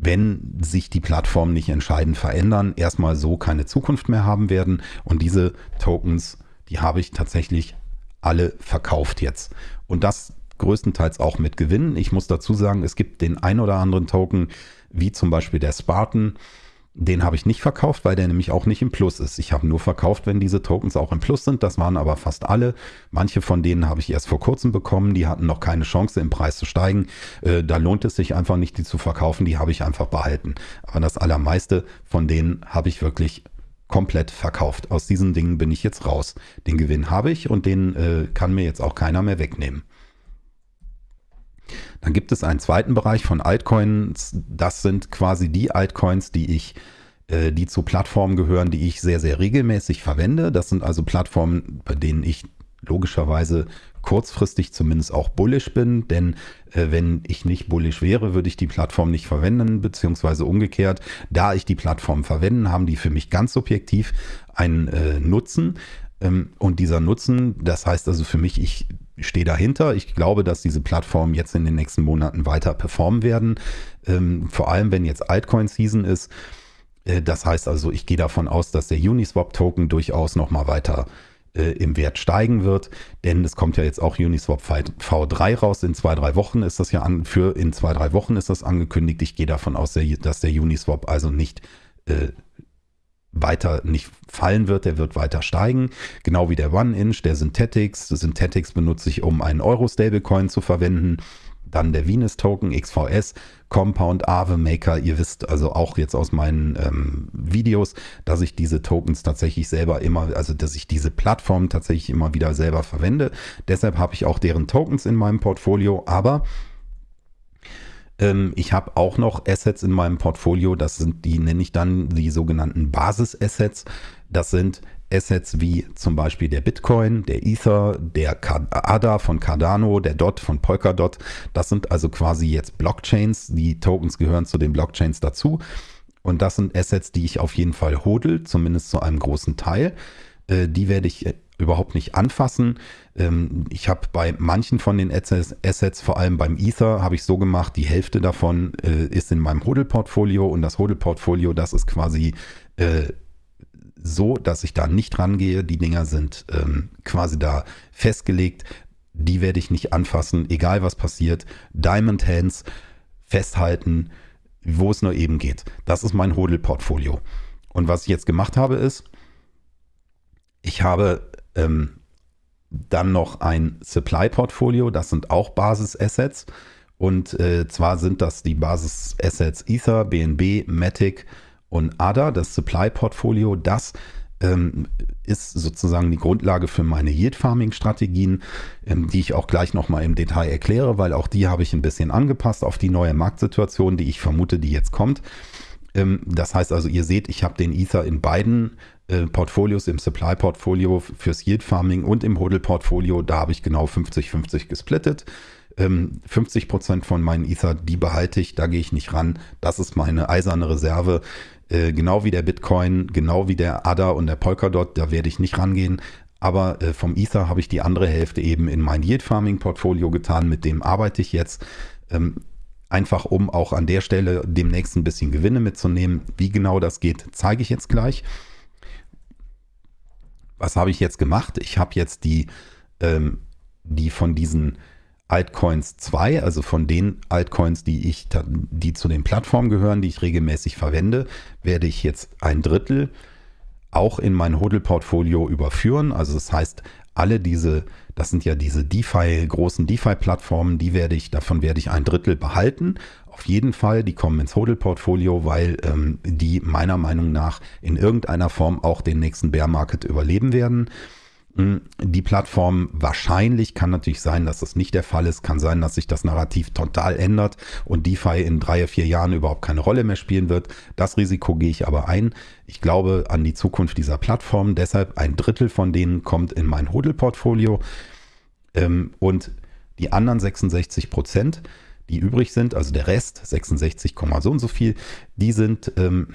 wenn sich die Plattformen nicht entscheidend verändern, erstmal so keine Zukunft mehr haben werden. Und diese Tokens, die habe ich tatsächlich alle verkauft jetzt. Und das größtenteils auch mit Gewinn. Ich muss dazu sagen, es gibt den ein oder anderen Token, wie zum Beispiel der Spartan, den habe ich nicht verkauft, weil der nämlich auch nicht im Plus ist. Ich habe nur verkauft, wenn diese Tokens auch im Plus sind. Das waren aber fast alle. Manche von denen habe ich erst vor kurzem bekommen. Die hatten noch keine Chance, im Preis zu steigen. Äh, da lohnt es sich einfach nicht, die zu verkaufen. Die habe ich einfach behalten. Aber das allermeiste von denen habe ich wirklich komplett verkauft. Aus diesen Dingen bin ich jetzt raus. Den Gewinn habe ich und den äh, kann mir jetzt auch keiner mehr wegnehmen. Dann gibt es einen zweiten Bereich von Altcoins. Das sind quasi die Altcoins, die ich äh, die zu Plattformen gehören, die ich sehr, sehr regelmäßig verwende. Das sind also Plattformen, bei denen ich logischerweise kurzfristig zumindest auch bullish bin, denn äh, wenn ich nicht bullish wäre, würde ich die Plattform nicht verwenden, beziehungsweise umgekehrt, da ich die Plattform verwende, haben die für mich ganz subjektiv einen äh, Nutzen. Ähm, und dieser Nutzen, das heißt also für mich, ich stehe dahinter. Ich glaube, dass diese Plattformen jetzt in den nächsten Monaten weiter performen werden. Ähm, vor allem, wenn jetzt Altcoin-Season ist. Äh, das heißt also, ich gehe davon aus, dass der Uniswap-Token durchaus nochmal weiter äh, im Wert steigen wird, denn es kommt ja jetzt auch Uniswap V3 raus. In zwei, drei Wochen ist das ja an, für in zwei, drei Wochen ist das angekündigt. Ich gehe davon aus, dass der Uniswap also nicht äh, weiter nicht fallen wird, der wird weiter steigen. Genau wie der One-Inch, der Synthetics. Synthetics benutze ich, um einen Euro-Stablecoin zu verwenden. Dann der Venus-Token, XVS, Compound, Aave, Maker. Ihr wisst also auch jetzt aus meinen ähm, Videos, dass ich diese Tokens tatsächlich selber immer, also dass ich diese Plattform tatsächlich immer wieder selber verwende. Deshalb habe ich auch deren Tokens in meinem Portfolio. Aber ähm, ich habe auch noch Assets in meinem Portfolio, das sind die, nenne ich dann die sogenannten Basis-Assets. Das sind Assets wie zum Beispiel der Bitcoin, der Ether, der ADA von Cardano, der DOT von Polkadot. Das sind also quasi jetzt Blockchains. Die Tokens gehören zu den Blockchains dazu. Und das sind Assets, die ich auf jeden Fall hodel, zumindest zu einem großen Teil. Äh, die werde ich überhaupt nicht anfassen. Ähm, ich habe bei manchen von den Assets, vor allem beim Ether, habe ich so gemacht, die Hälfte davon äh, ist in meinem Hodel-Portfolio und das Hodel-Portfolio, das ist quasi äh, so, dass ich da nicht rangehe. Die Dinger sind ähm, quasi da festgelegt. Die werde ich nicht anfassen, egal was passiert. Diamond Hands festhalten, wo es nur eben geht. Das ist mein Hodel-Portfolio. Und was ich jetzt gemacht habe, ist, ich habe ähm, dann noch ein Supply-Portfolio, das sind auch Basis-Assets. Und äh, zwar sind das die Basis-Assets Ether, BNB, Matic und ADA, das Supply-Portfolio. Das ähm, ist sozusagen die Grundlage für meine Yield-Farming-Strategien, ähm, die ich auch gleich nochmal im Detail erkläre, weil auch die habe ich ein bisschen angepasst auf die neue Marktsituation, die ich vermute, die jetzt kommt. Ähm, das heißt also, ihr seht, ich habe den Ether in beiden äh, Portfolios, im Supply-Portfolio fürs Yield-Farming und im Hodl-Portfolio, da habe ich genau 50-50 gesplittet. 50 ähm, Prozent von meinen Ether, die behalte ich, da gehe ich nicht ran. Das ist meine eiserne Reserve. Äh, genau wie der Bitcoin, genau wie der ADA und der Polkadot, da werde ich nicht rangehen. Aber äh, vom Ether habe ich die andere Hälfte eben in mein Yield Farming Portfolio getan. Mit dem arbeite ich jetzt. Ähm, einfach um auch an der Stelle demnächst ein bisschen Gewinne mitzunehmen. Wie genau das geht, zeige ich jetzt gleich was habe ich jetzt gemacht? Ich habe jetzt die, ähm, die von diesen Altcoins 2, also von den Altcoins, die ich, die zu den Plattformen gehören, die ich regelmäßig verwende, werde ich jetzt ein Drittel auch in mein Hodl-Portfolio überführen. Also das heißt, alle diese, das sind ja diese DeFi, großen DeFi-Plattformen, die werde ich, davon werde ich ein Drittel behalten auf jeden Fall, die kommen ins Hodel-Portfolio, weil ähm, die meiner Meinung nach in irgendeiner Form auch den nächsten Bear Market überleben werden. Hm, die Plattform wahrscheinlich kann natürlich sein, dass das nicht der Fall ist. Kann sein, dass sich das Narrativ total ändert und DeFi in drei, vier Jahren überhaupt keine Rolle mehr spielen wird. Das Risiko gehe ich aber ein. Ich glaube an die Zukunft dieser Plattform. Deshalb ein Drittel von denen kommt in mein Hodel-Portfolio. Ähm, und die anderen 66 Prozent, die übrig sind, also der Rest, 66, so und so viel, die sind, ähm,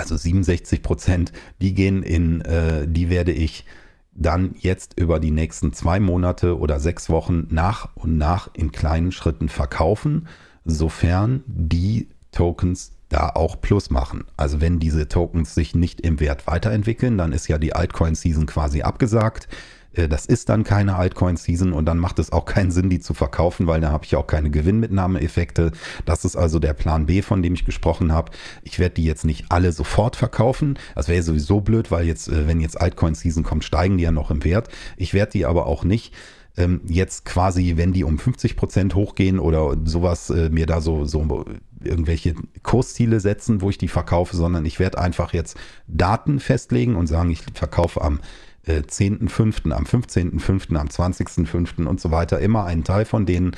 also 67 Prozent, die gehen in, äh, die werde ich dann jetzt über die nächsten zwei Monate oder sechs Wochen nach und nach in kleinen Schritten verkaufen, sofern die Tokens da auch Plus machen. Also wenn diese Tokens sich nicht im Wert weiterentwickeln, dann ist ja die Altcoin-Season quasi abgesagt. Äh, das ist dann keine Altcoin-Season und dann macht es auch keinen Sinn, die zu verkaufen, weil da habe ich auch keine Gewinnmitnahmeeffekte. Das ist also der Plan B, von dem ich gesprochen habe. Ich werde die jetzt nicht alle sofort verkaufen. Das wäre sowieso blöd, weil jetzt, äh, wenn jetzt Altcoin-Season kommt, steigen die ja noch im Wert. Ich werde die aber auch nicht ähm, jetzt quasi, wenn die um 50 Prozent hochgehen oder sowas, äh, mir da so, so irgendwelche Kursziele setzen, wo ich die verkaufe, sondern ich werde einfach jetzt Daten festlegen und sagen, ich verkaufe am äh, 10.5., am 15.5., am 20.5. und so weiter immer einen Teil von denen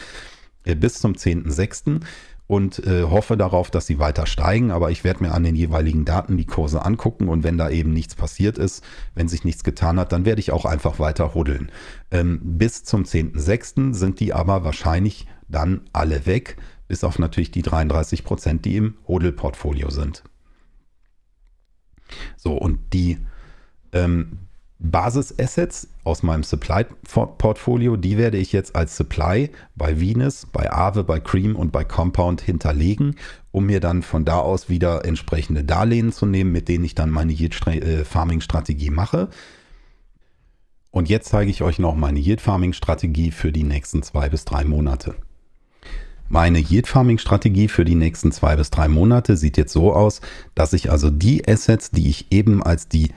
äh, bis zum 10.6 und äh, hoffe darauf, dass sie weiter steigen. Aber ich werde mir an den jeweiligen Daten die Kurse angucken und wenn da eben nichts passiert ist, wenn sich nichts getan hat, dann werde ich auch einfach weiter huddeln. Ähm, bis zum 10.06. sind die aber wahrscheinlich dann alle weg, bis auf natürlich die 33 Prozent, die im Hodel-Portfolio sind. So, und die ähm, Basis-Assets aus meinem Supply-Portfolio, die werde ich jetzt als Supply bei Venus, bei Aave, bei Cream und bei Compound hinterlegen, um mir dann von da aus wieder entsprechende Darlehen zu nehmen, mit denen ich dann meine Yield-Farming-Strategie mache. Und jetzt zeige ich euch noch meine Yield-Farming-Strategie für die nächsten zwei bis drei Monate. Meine Yield-Farming-Strategie für die nächsten zwei bis drei Monate sieht jetzt so aus, dass ich also die Assets, die ich eben als die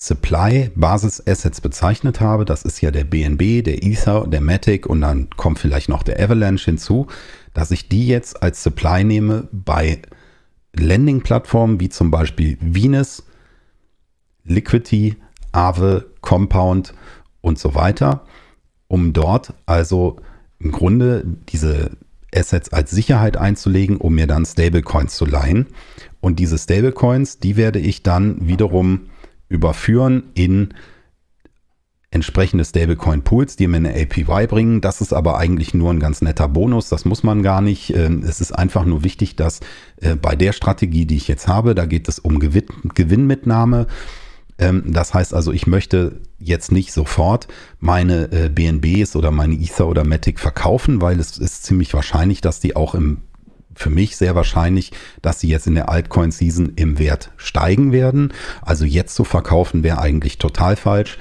Supply Basis Assets bezeichnet habe. Das ist ja der BNB, der Ether, der Matic und dann kommt vielleicht noch der Avalanche hinzu, dass ich die jetzt als Supply nehme bei Landing-Plattformen wie zum Beispiel Venus, Liquidity, Aave, Compound und so weiter, um dort also im Grunde diese Assets als Sicherheit einzulegen, um mir dann Stablecoins zu leihen. Und diese Stablecoins, die werde ich dann wiederum überführen in entsprechende Stablecoin-Pools, die mir eine APY bringen. Das ist aber eigentlich nur ein ganz netter Bonus. Das muss man gar nicht. Ähm, es ist einfach nur wichtig, dass äh, bei der Strategie, die ich jetzt habe, da geht es um Gewinnmitnahme. Ähm, das heißt also, ich möchte jetzt nicht sofort meine äh, BNBs oder meine Ether oder Matic verkaufen, weil es ist ziemlich wahrscheinlich, dass die auch im für mich sehr wahrscheinlich, dass sie jetzt in der Altcoin-Season im Wert steigen werden. Also jetzt zu verkaufen wäre eigentlich total falsch.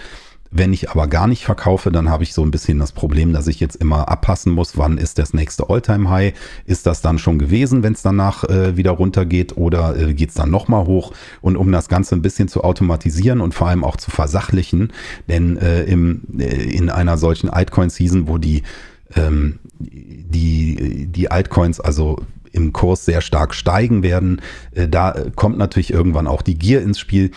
Wenn ich aber gar nicht verkaufe, dann habe ich so ein bisschen das Problem, dass ich jetzt immer abpassen muss, wann ist das nächste All-Time-High? Ist das dann schon gewesen, wenn es danach äh, wieder runtergeht oder äh, geht es dann nochmal hoch? Und um das Ganze ein bisschen zu automatisieren und vor allem auch zu versachlichen, denn äh, im, äh, in einer solchen Altcoin-Season, wo die ähm, die, die Altcoins also im Kurs sehr stark steigen werden. Äh, da kommt natürlich irgendwann auch die Gier ins Spiel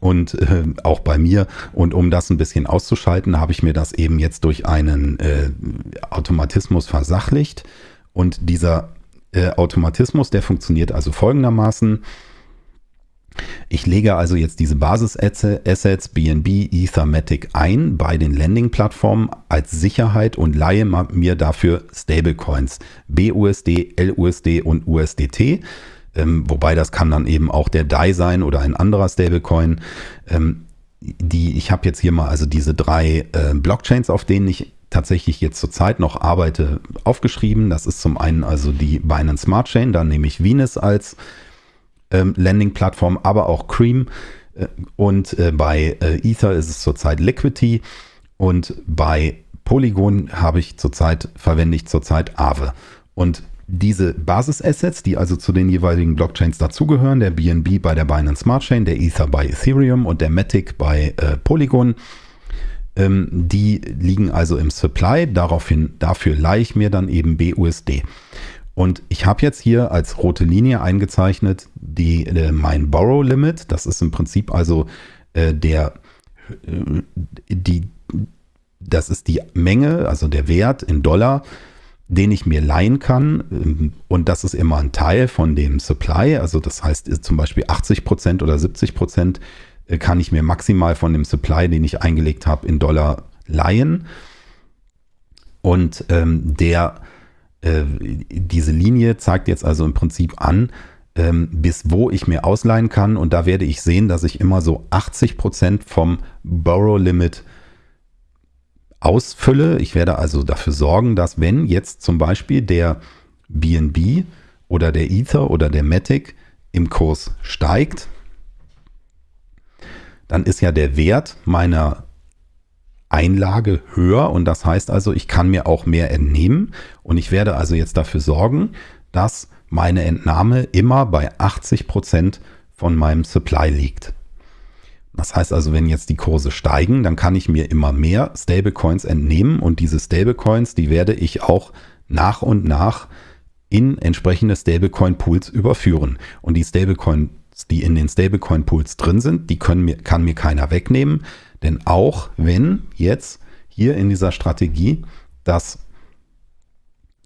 und äh, auch bei mir. Und um das ein bisschen auszuschalten, habe ich mir das eben jetzt durch einen äh, Automatismus versachlicht. Und dieser äh, Automatismus, der funktioniert also folgendermaßen. Ich lege also jetzt diese Basis-Assets BNB, Ethermatic ein bei den Landing-Plattformen als Sicherheit und leihe mir dafür Stablecoins BUSD, LUSD und USDT. Ähm, wobei das kann dann eben auch der DAI sein oder ein anderer Stablecoin. Ähm, die, ich habe jetzt hier mal also diese drei äh, Blockchains, auf denen ich tatsächlich jetzt zurzeit noch arbeite, aufgeschrieben. Das ist zum einen also die Binance Smart Chain, da nehme ich Venus als ähm, Landing-Plattform, aber auch Cream. Äh, und äh, bei äh, Ether ist es zurzeit Liquidity. Und bei Polygon habe ich zurzeit, verwende ich zurzeit Aave. Und diese Basis-Assets, die also zu den jeweiligen Blockchains dazugehören, der BNB bei der Binance Smart Chain, der Ether bei Ethereum und der Matic bei äh, Polygon, ähm, die liegen also im Supply. Daraufhin, dafür leihe ich mir dann eben BUSD. Und ich habe jetzt hier als rote Linie eingezeichnet die, äh, mein Borrow Limit. Das ist im Prinzip also äh, der, äh, die, das ist die Menge, also der Wert in Dollar, den ich mir leihen kann. Und das ist immer ein Teil von dem Supply. Also das heißt zum Beispiel 80 Prozent oder 70 Prozent äh, kann ich mir maximal von dem Supply, den ich eingelegt habe, in Dollar leihen. Und ähm, der äh, diese Linie zeigt jetzt also im Prinzip an, ähm, bis wo ich mir ausleihen kann. Und da werde ich sehen, dass ich immer so 80 Prozent vom Borrow Limit ausfülle. Ich werde also dafür sorgen, dass wenn jetzt zum Beispiel der BNB oder der Ether oder der Matic im Kurs steigt, dann ist ja der Wert meiner Einlage höher und das heißt also, ich kann mir auch mehr entnehmen und ich werde also jetzt dafür sorgen, dass meine Entnahme immer bei 80 Prozent von meinem Supply liegt. Das heißt also, wenn jetzt die Kurse steigen, dann kann ich mir immer mehr Stablecoins entnehmen und diese Stablecoins, die werde ich auch nach und nach in entsprechende Stablecoin-Pools überführen. Und die Stablecoins, die in den Stablecoin-Pools drin sind, die können mir, kann mir keiner wegnehmen. Denn auch wenn jetzt hier in dieser Strategie dass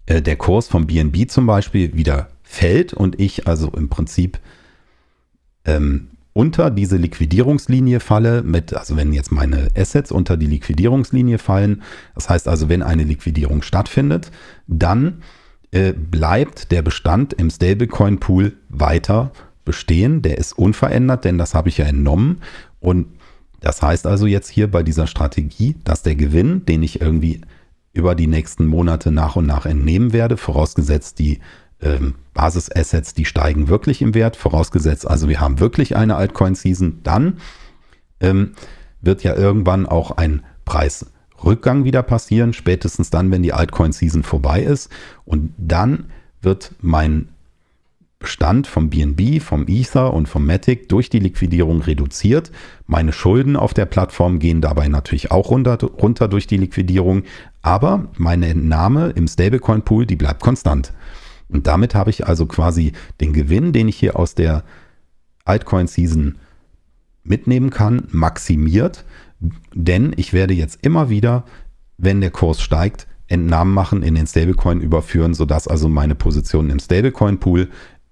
äh, der Kurs vom BNB zum Beispiel wieder fällt und ich also im Prinzip ähm, unter diese Liquidierungslinie falle, mit, also wenn jetzt meine Assets unter die Liquidierungslinie fallen, das heißt also, wenn eine Liquidierung stattfindet, dann äh, bleibt der Bestand im Stablecoin-Pool weiter bestehen. Der ist unverändert, denn das habe ich ja entnommen. Und das heißt also jetzt hier bei dieser Strategie, dass der Gewinn, den ich irgendwie über die nächsten Monate nach und nach entnehmen werde, vorausgesetzt die ähm, Basisassets, die steigen wirklich im Wert, vorausgesetzt also wir haben wirklich eine Altcoin-Season, dann ähm, wird ja irgendwann auch ein Preisrückgang wieder passieren, spätestens dann, wenn die Altcoin-Season vorbei ist. Und dann wird mein Bestand vom BNB, vom Ether und vom Matic durch die Liquidierung reduziert. Meine Schulden auf der Plattform gehen dabei natürlich auch runter, runter durch die Liquidierung, aber meine Entnahme im Stablecoin Pool, die bleibt konstant. Und damit habe ich also quasi den Gewinn, den ich hier aus der Altcoin Season mitnehmen kann, maximiert, denn ich werde jetzt immer wieder, wenn der Kurs steigt, Entnahmen machen, in den Stablecoin überführen, sodass also meine Position im Stablecoin Pool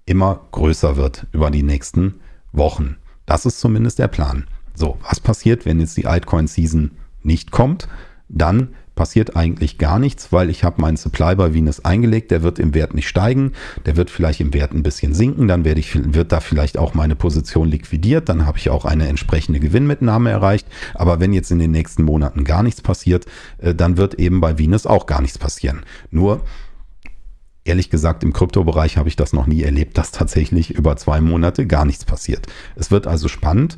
immer größer wird über die nächsten Wochen. Das ist zumindest der Plan. So, was passiert, wenn jetzt die Altcoin-Season nicht kommt? Dann passiert eigentlich gar nichts, weil ich habe meinen Supply bei Venus eingelegt, der wird im Wert nicht steigen, der wird vielleicht im Wert ein bisschen sinken, dann werde ich, wird da vielleicht auch meine Position liquidiert, dann habe ich auch eine entsprechende Gewinnmitnahme erreicht, aber wenn jetzt in den nächsten Monaten gar nichts passiert, äh, dann wird eben bei Venus auch gar nichts passieren. Nur ehrlich gesagt, im Kryptobereich habe ich das noch nie erlebt, dass tatsächlich über zwei Monate gar nichts passiert. Es wird also spannend.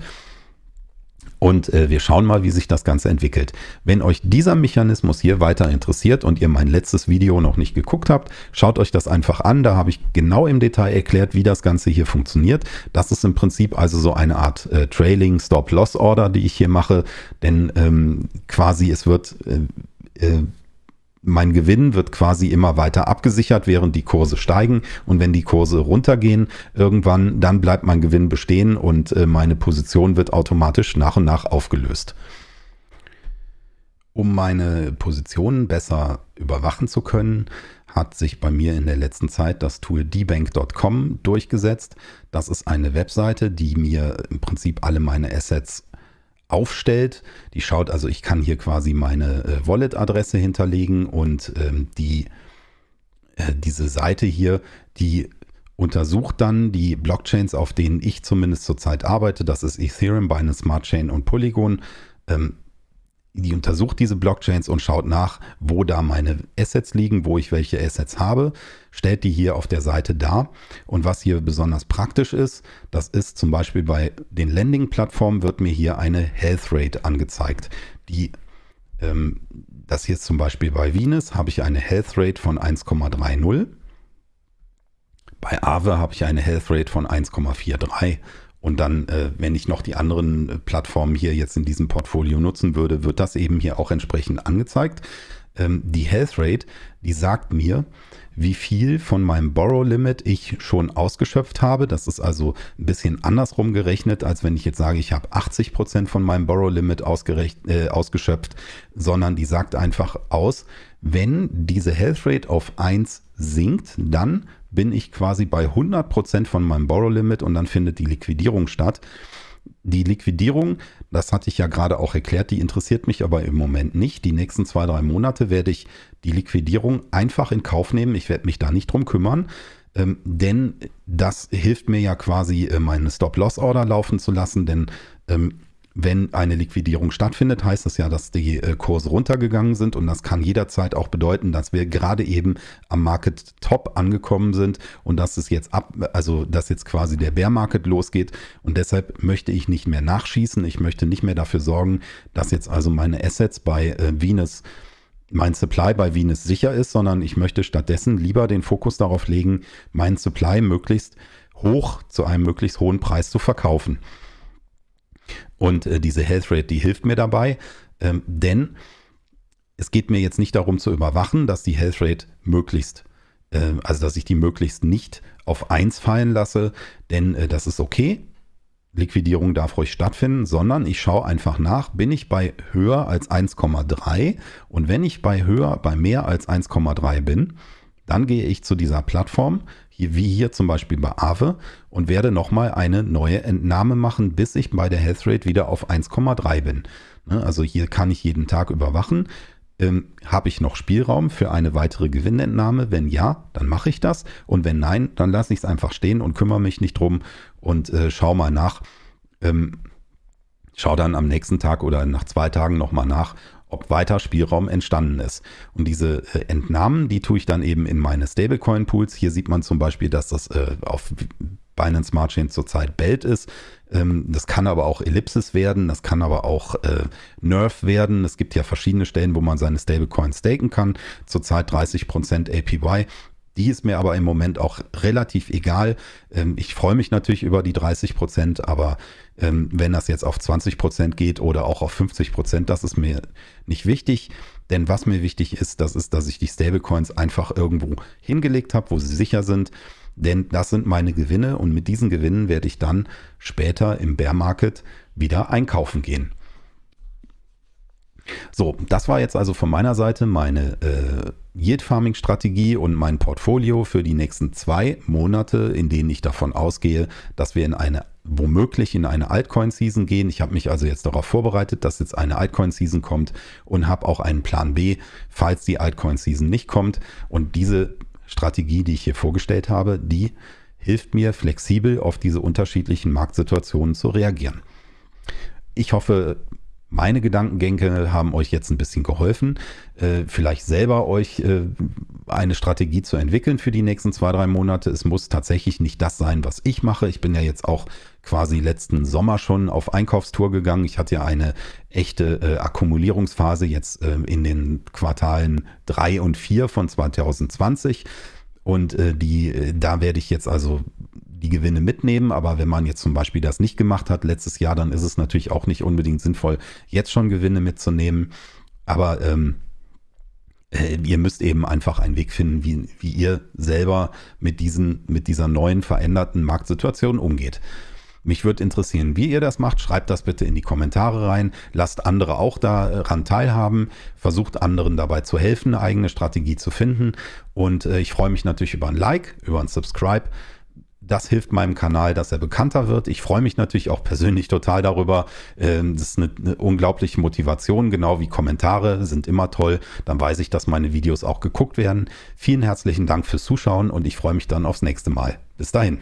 Und äh, wir schauen mal, wie sich das Ganze entwickelt. Wenn euch dieser Mechanismus hier weiter interessiert und ihr mein letztes Video noch nicht geguckt habt, schaut euch das einfach an. Da habe ich genau im Detail erklärt, wie das Ganze hier funktioniert. Das ist im Prinzip also so eine Art äh, Trailing Stop-Loss Order, die ich hier mache. Denn ähm, quasi es wird äh, äh mein Gewinn wird quasi immer weiter abgesichert, während die Kurse steigen. Und wenn die Kurse runtergehen, irgendwann, dann bleibt mein Gewinn bestehen und äh, meine Position wird automatisch nach und nach aufgelöst. Um meine Positionen besser überwachen zu können, hat sich bei mir in der letzten Zeit das Tool dbank.com durchgesetzt. Das ist eine Webseite, die mir im Prinzip alle meine Assets aufstellt. Die schaut also, ich kann hier quasi meine äh, Wallet-Adresse hinterlegen und ähm, die, äh, diese Seite hier, die untersucht dann die Blockchains, auf denen ich zumindest zurzeit arbeite. Das ist Ethereum, Binance Smart Chain und Polygon. Ähm, die untersucht diese Blockchains und schaut nach, wo da meine Assets liegen, wo ich welche Assets habe, stellt die hier auf der Seite dar. Und was hier besonders praktisch ist, das ist zum Beispiel bei den Lending-Plattformen wird mir hier eine Health Rate angezeigt. Die, ähm, das hier ist zum Beispiel bei Venus, habe ich eine Health Rate von 1,30. Bei Aave habe ich eine Health Rate von 1,43 und dann, äh, wenn ich noch die anderen äh, Plattformen hier jetzt in diesem Portfolio nutzen würde, wird das eben hier auch entsprechend angezeigt. Ähm, die Health Rate, die sagt mir, wie viel von meinem Borrow Limit ich schon ausgeschöpft habe. Das ist also ein bisschen andersrum gerechnet, als wenn ich jetzt sage, ich habe 80 Prozent von meinem Borrow Limit äh, ausgeschöpft, sondern die sagt einfach aus, wenn diese Health Rate auf 1 sinkt, dann bin ich quasi bei 100% von meinem Borrow Limit und dann findet die Liquidierung statt. Die Liquidierung, das hatte ich ja gerade auch erklärt, die interessiert mich aber im Moment nicht. Die nächsten zwei, drei Monate werde ich die Liquidierung einfach in Kauf nehmen. Ich werde mich da nicht drum kümmern, ähm, denn das hilft mir ja quasi, äh, meine Stop-Loss-Order laufen zu lassen, denn ähm, wenn eine Liquidierung stattfindet, heißt das ja, dass die äh, Kurse runtergegangen sind. Und das kann jederzeit auch bedeuten, dass wir gerade eben am Market Top angekommen sind und dass es jetzt ab, also dass jetzt quasi der Bear Market losgeht. Und deshalb möchte ich nicht mehr nachschießen, ich möchte nicht mehr dafür sorgen, dass jetzt also meine Assets bei äh, Venus mein Supply bei Venus sicher ist, sondern ich möchte stattdessen lieber den Fokus darauf legen, meinen Supply möglichst hoch zu einem möglichst hohen Preis zu verkaufen. Und äh, diese Health Rate, die hilft mir dabei, ähm, denn es geht mir jetzt nicht darum zu überwachen, dass die Health Rate möglichst, äh, also dass ich die möglichst nicht auf 1 fallen lasse, denn äh, das ist okay. Liquidierung darf ruhig stattfinden, sondern ich schaue einfach nach, bin ich bei höher als 1,3 und wenn ich bei höher, bei mehr als 1,3 bin, dann gehe ich zu dieser Plattform, wie hier zum Beispiel bei Aave und werde nochmal eine neue Entnahme machen, bis ich bei der Health Rate wieder auf 1,3 bin. Ne, also hier kann ich jeden Tag überwachen. Ähm, Habe ich noch Spielraum für eine weitere Gewinnentnahme? Wenn ja, dann mache ich das. Und wenn nein, dann lasse ich es einfach stehen und kümmere mich nicht drum und äh, schau mal nach. Ähm, schau dann am nächsten Tag oder nach zwei Tagen nochmal nach, ob weiter Spielraum entstanden ist. Und diese äh, Entnahmen, die tue ich dann eben in meine Stablecoin-Pools. Hier sieht man zum Beispiel, dass das äh, auf Binance Smart Chain zurzeit Belt ist. Ähm, das kann aber auch Ellipsis werden, das kann aber auch äh, Nerf werden. Es gibt ja verschiedene Stellen, wo man seine Stablecoins staken kann. Zurzeit 30% APY. Die ist mir aber im Moment auch relativ egal. Ähm, ich freue mich natürlich über die 30 Prozent, aber ähm, wenn das jetzt auf 20 Prozent geht oder auch auf 50 Prozent, das ist mir nicht wichtig. Denn was mir wichtig ist, das ist, dass ich die Stablecoins einfach irgendwo hingelegt habe, wo sie sicher sind. Denn das sind meine Gewinne und mit diesen Gewinnen werde ich dann später im Bear Market wieder einkaufen gehen. So, das war jetzt also von meiner Seite meine äh, Yield Farming Strategie und mein Portfolio für die nächsten zwei Monate, in denen ich davon ausgehe, dass wir in eine womöglich in eine Altcoin Season gehen. Ich habe mich also jetzt darauf vorbereitet, dass jetzt eine Altcoin Season kommt und habe auch einen Plan B, falls die Altcoin Season nicht kommt. Und diese Strategie, die ich hier vorgestellt habe, die hilft mir flexibel auf diese unterschiedlichen Marktsituationen zu reagieren. Ich hoffe, meine Gedankengänge haben euch jetzt ein bisschen geholfen, äh, vielleicht selber euch äh, eine Strategie zu entwickeln für die nächsten zwei, drei Monate. Es muss tatsächlich nicht das sein, was ich mache. Ich bin ja jetzt auch quasi letzten Sommer schon auf Einkaufstour gegangen. Ich hatte ja eine echte äh, Akkumulierungsphase jetzt äh, in den Quartalen drei und vier von 2020. Und äh, die, äh, da werde ich jetzt also die Gewinne mitnehmen. Aber wenn man jetzt zum Beispiel das nicht gemacht hat letztes Jahr, dann ist es natürlich auch nicht unbedingt sinnvoll, jetzt schon Gewinne mitzunehmen. Aber ähm, äh, ihr müsst eben einfach einen Weg finden, wie, wie ihr selber mit, diesen, mit dieser neuen veränderten Marktsituation umgeht. Mich würde interessieren, wie ihr das macht. Schreibt das bitte in die Kommentare rein. Lasst andere auch daran teilhaben. Versucht anderen dabei zu helfen, eine eigene Strategie zu finden. Und äh, ich freue mich natürlich über ein Like, über ein Subscribe. Das hilft meinem Kanal, dass er bekannter wird. Ich freue mich natürlich auch persönlich total darüber. Ähm, das ist eine, eine unglaubliche Motivation, genau wie Kommentare sind immer toll. Dann weiß ich, dass meine Videos auch geguckt werden. Vielen herzlichen Dank fürs Zuschauen und ich freue mich dann aufs nächste Mal. Bis dahin.